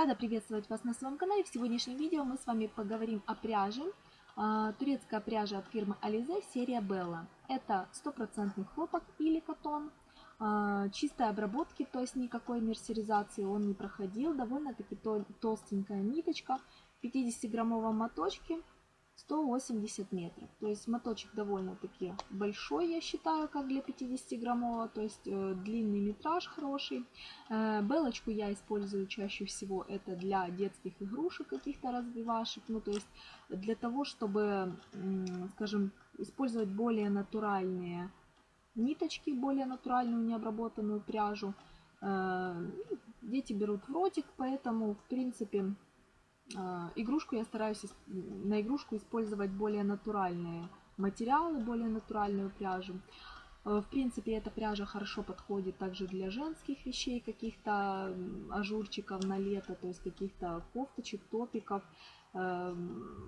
Рада приветствовать вас на своем канале. В сегодняшнем видео мы с вами поговорим о пряже. А, турецкая пряжа от фирмы Alize, серия Bella. Это стопроцентный хлопок или катон. А, чистой обработки, то есть никакой мерсеризации он не проходил. Довольно-таки толстенькая ниточка в 50-граммовом моточке 180 метров. То есть моточек довольно-таки большой, я считаю, как для 50-граммового. То есть э, длинный метраж хороший. Э, белочку я использую чаще всего это для детских игрушек, каких-то развивашек. Ну, то есть для того, чтобы, скажем, использовать более натуральные ниточки, более натуральную необработанную пряжу. Э, дети берут в ротик, поэтому, в принципе, игрушку я стараюсь на игрушку использовать более натуральные материалы, более натуральную пряжу. А, в принципе, эта пряжа хорошо подходит также для женских вещей, каких-то ажурчиков на лето, то есть каких-то кофточек, топиков. А,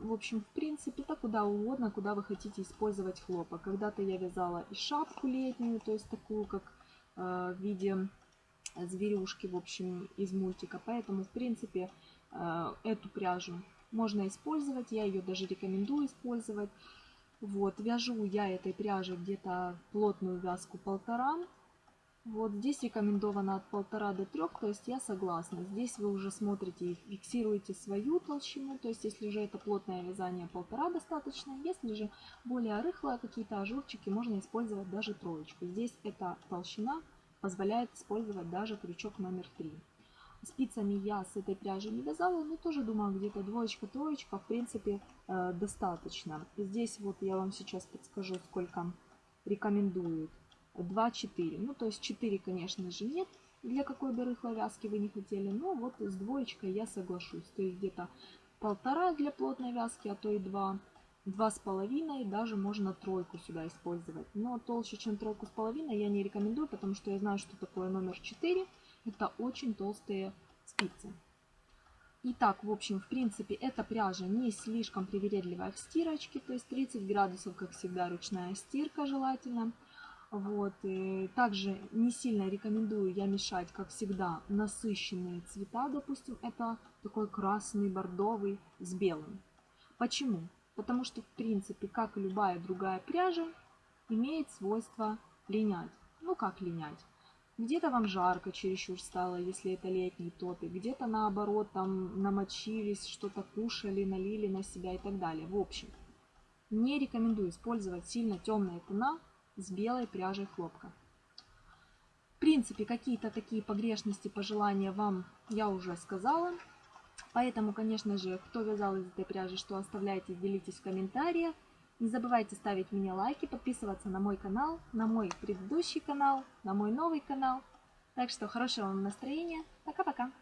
в общем, в принципе, это куда угодно, куда вы хотите использовать хлопок. Когда-то я вязала и шапку летнюю, то есть такую, как в виде зверюшки, в общем, из мультика. Поэтому, в принципе, эту пряжу можно использовать, я ее даже рекомендую использовать. Вот, вяжу я этой пряжи где-то плотную вязку полтора. Вот здесь рекомендовано от полтора до трех, то есть я согласна. Здесь вы уже смотрите и фиксируете свою толщину, то есть если же это плотное вязание полтора достаточно, если же более рыхлое какие-то ажурчики, можно использовать даже троечку. Здесь эта толщина позволяет использовать даже крючок номер три. Спицами я с этой пряжи не вязала, но тоже думаю, где-то двоечка-троечка, в принципе, э, достаточно. Здесь вот я вам сейчас подскажу, сколько рекомендуют. 2-4. Ну, то есть 4, конечно же, нет, для какой бы рыхлой вязки вы не хотели. Но вот с двоечкой я соглашусь. То есть где-то полтора для плотной вязки, а то и два. Два с половиной, даже можно тройку сюда использовать. Но толще, чем тройку с половиной, я не рекомендую, потому что я знаю, что такое номер 4. Это очень толстые спицы. Итак, в общем, в принципе, эта пряжа не слишком привередливая в стирочке, то есть 30 градусов, как всегда, ручная стирка желательно. Вот. И также не сильно рекомендую я мешать, как всегда, насыщенные цвета, допустим, это такой красный, бордовый с белым. Почему? Потому что, в принципе, как и любая другая пряжа, имеет свойство линять. Ну, как линять? Где-то вам жарко чересчур стало, если это летний топик. Где-то наоборот, там намочились, что-то кушали, налили на себя и так далее. В общем, не рекомендую использовать сильно темные тона с белой пряжей хлопка. В принципе, какие-то такие погрешности, пожелания вам я уже сказала. Поэтому, конечно же, кто вязал из этой пряжи, что оставляйте, делитесь в комментариях. Не забывайте ставить мне лайки, подписываться на мой канал, на мой предыдущий канал, на мой новый канал. Так что хорошего вам настроения. Пока-пока.